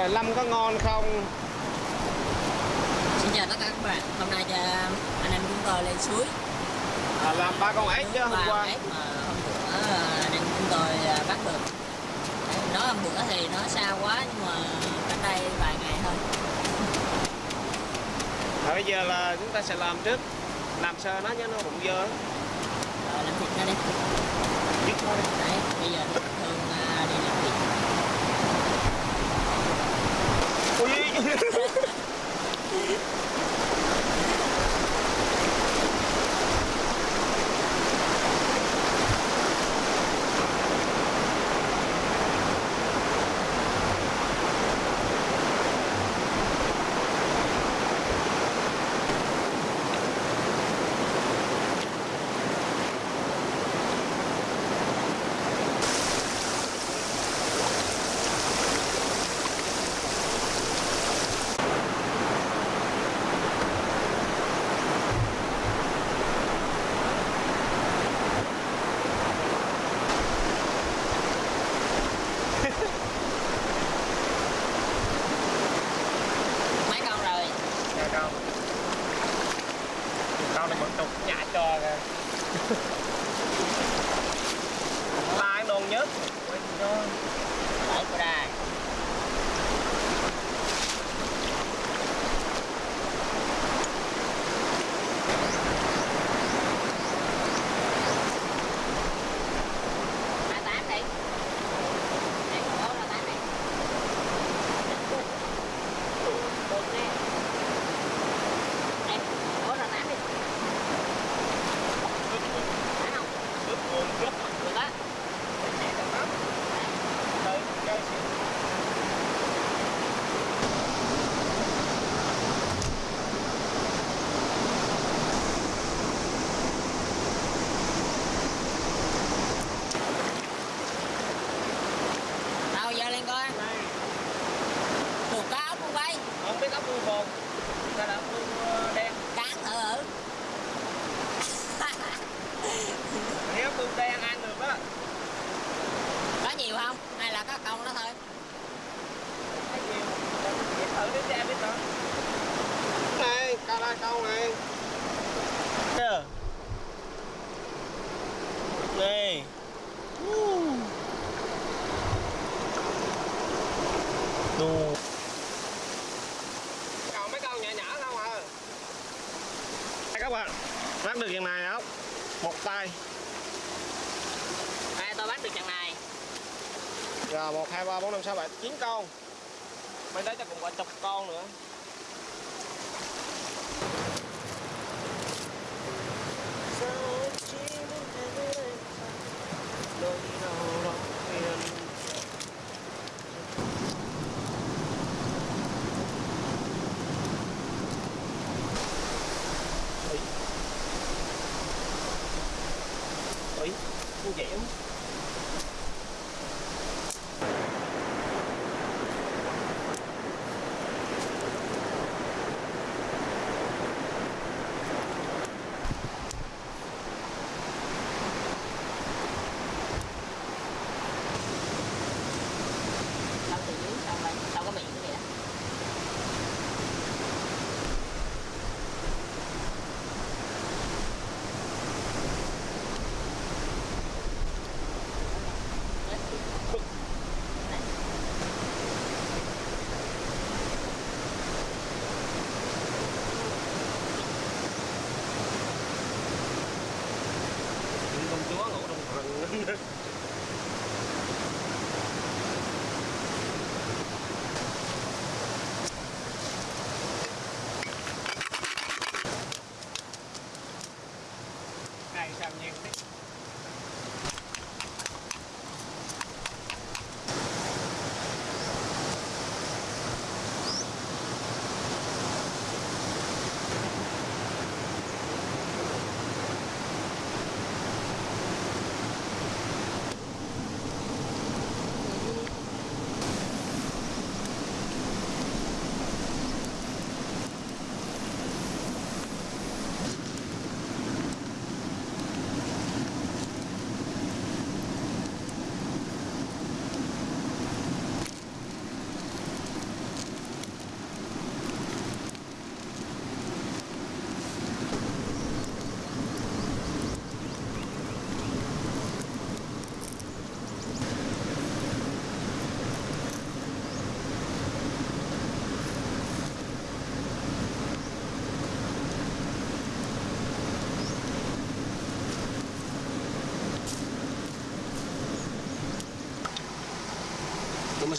là Lâm có ngon không? Xin chào tất cả các bạn, hôm nay cho anh em chúng tôi lên suối. À, làm ba con ếch chứ hôm qua. mà hôm bữa à, anh em chúng tôi à, bắt được. Nói hôm bữa thì nó xa quá nhưng mà cách đây vài ngày thôi. À, bây giờ là chúng ta sẽ làm trước. Làm sơ nó cho nó bụng dơ. Rồi làm thịt nó đi. Dứt thôi. Đấy, bây giờ thì thường à, đi làm thịt ui Mấy con rồi Dạ con Con này vẫn tục nhả cho kìa Lai non nhất Ôi trời ơi. Đấy, của đài Hai tám đi Để con bố ra tám đi Được nè Em, bố ra tám đi Phải không? Ướp nguồn chút Được á Nhẹ cho nó Tới chơi xíu Đâu giờ lên coi Đây Được cá ốc không vậy? Không biết ốc bu bồn Sao là ốc bu ờ, đen Cán thử thử Nếu ốc bu đen ăn được á Có nhiều không? Hay là có công đó thôi? Thấy nhiều Biết thử đi xem biết thử Này, ca la câu này Kìa Này Đồ Còn mấy con nhỏ nhỏ không à Đây các bạn Bắt được dạng này không? Một tay. Đây tôi bắt được chặng này. Rồi 1, 2, 3, 4, 5, 6, 7, 9 con. Bên đấy chắc cũng có chục con nữa and get him.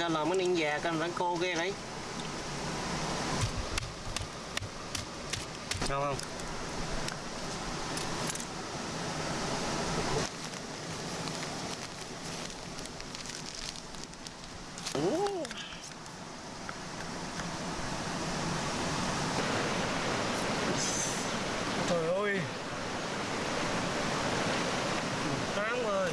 Sao làm cái ninh già con rắn cô ghê đấy không không Ủa. Trời ơi Một tháng ơi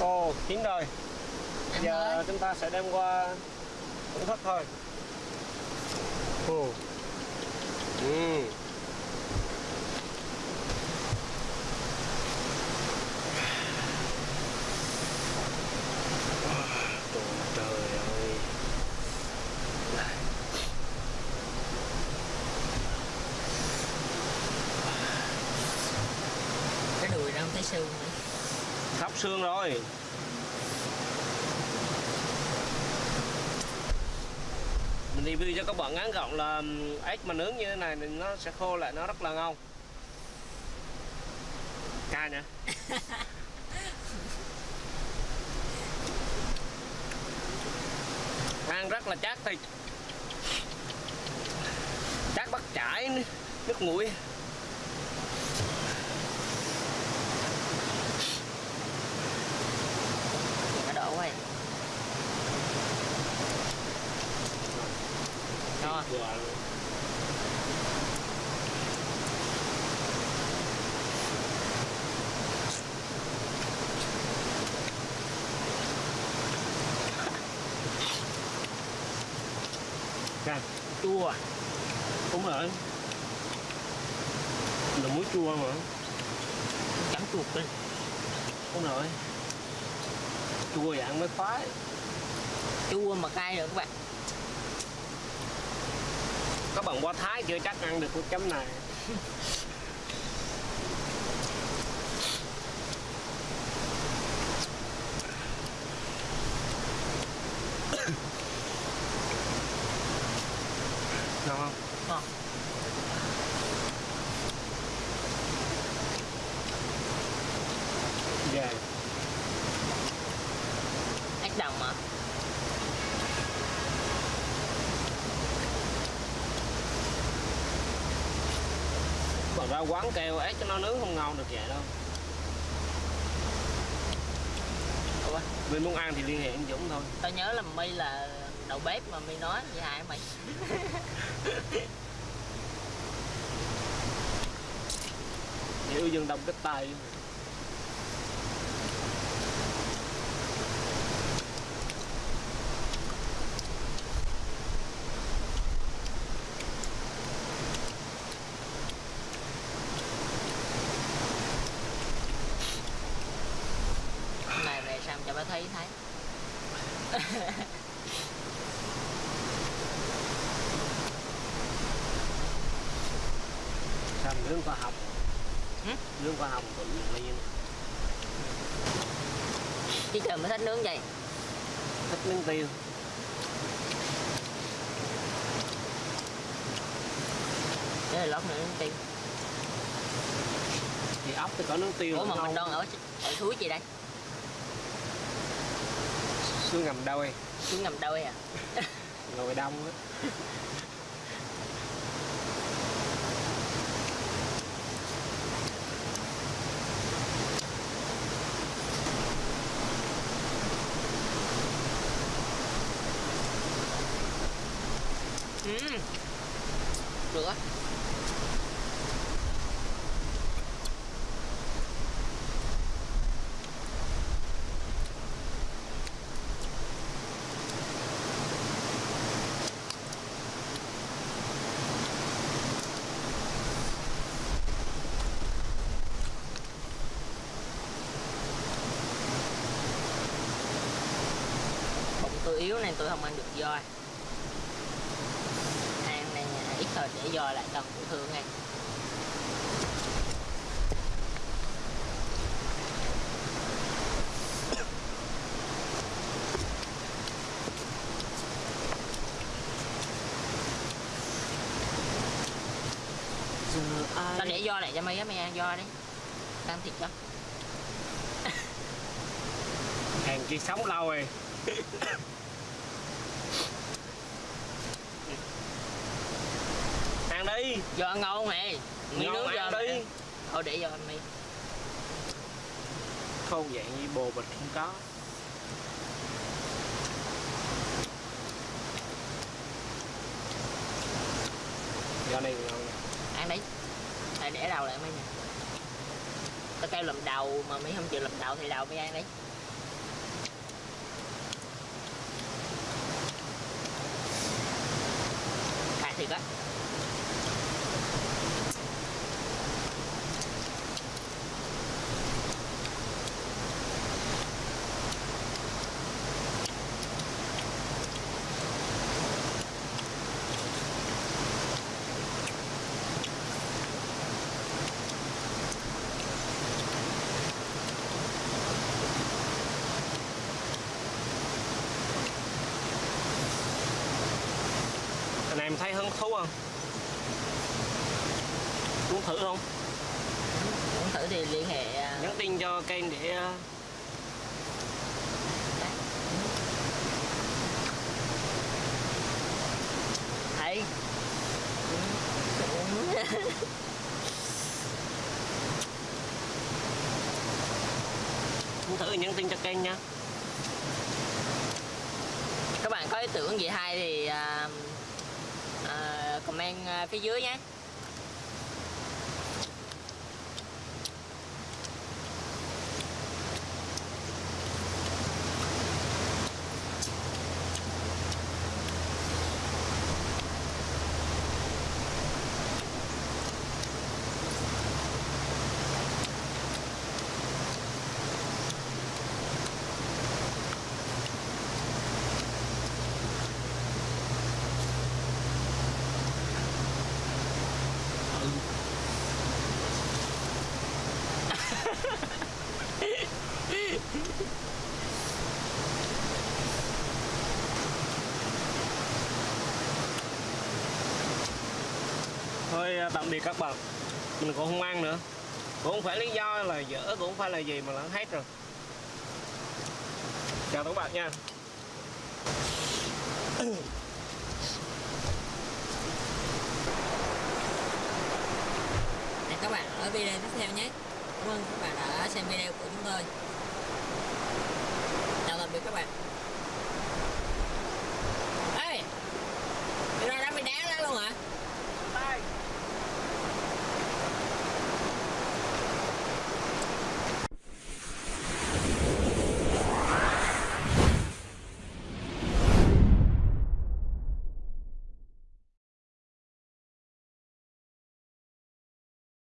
Ồ, chín rồi. Em Giờ ơi. chúng ta sẽ đem qua thưởng thức thôi. Ồ. Ừ. Ơi. Cái đùi nó không thấy xương nữa. Khắp xương rồi review cho các bạn ngắn gọn là ếch mà nướng như thế này thì nó sẽ khô lại nó rất là ngon. Cay nè. Ăn rất là chát thịt Chát bắt chải nước nguội nó đổ quá Đó. Cay, chua. Đúng rồi. Là muối chua mà. Chấm chuột lên Đúng rồi. Chua dạng mới khoái. Chua mà cay được các bạn các bạn qua Thái chưa? Chắc ăn được cái chấm này Ngon không? ngon Dạ ếch đồng mà Bạn ra quán kêu ếch cho nó nướng không ngon được vậy đâu. Ủa, Mình muốn ăn thì liên hệ anh Dũng thôi. Tao nhớ là mi là đầu bếp mà mi nói với hại mày. Hiểu dân đông cái tay Hôm này về xong cho bà thấy thấy. Sao nướng khoa học? Hử? Nướng khoa học tự nhiên là chứ trời mới thích nướng vậy. Thích miếng tiêu. Để lót nữa nướng tiêu. Thì ốc thì có nướng tiêu ủa mà ngon. mình đang ở ở suối gì đây xương ngầm đôi suối ngầm đôi à ngồi đông á. Ừ. được á yếu nên tôi không ăn được voi. Ăn này ít thôi để voi lại cần tiểu thương giờ tao để do lại cho mày á mày ăn do đi ăn thịt cho. Hàng kia sống lâu rồi ăn đi do ngon mày miếng Ngon do ăn đi. thôi để do mày không dạng như bồ bịch không có. Do này ngon nha ăn đi. Đây, để đầu lại mày nè. Tao kêu làm đầu mà mày không chịu làm đầu thì đầu mày ăn đi. Khai thiệt á thấy hứng thú không? Muốn thử không? Muốn thử thì liên hệ à, nhắn tin cho kênh để ờ, thấy. Muốn thử nhắn tin cho kênh nha. Các bạn có ý tưởng gì hay thì à, à, comment à, phía dưới nhé. Các bạn mình cũng không ăn nữa. Cũng không phải lý do là dở, cũng không phải là gì mà là hết rồi. Chào các bạn nha. Hẹn các bạn ở video tiếp theo nhé. Cảm ơn các bạn đã xem video của chúng tôi. Chào tạm biệt các bạn.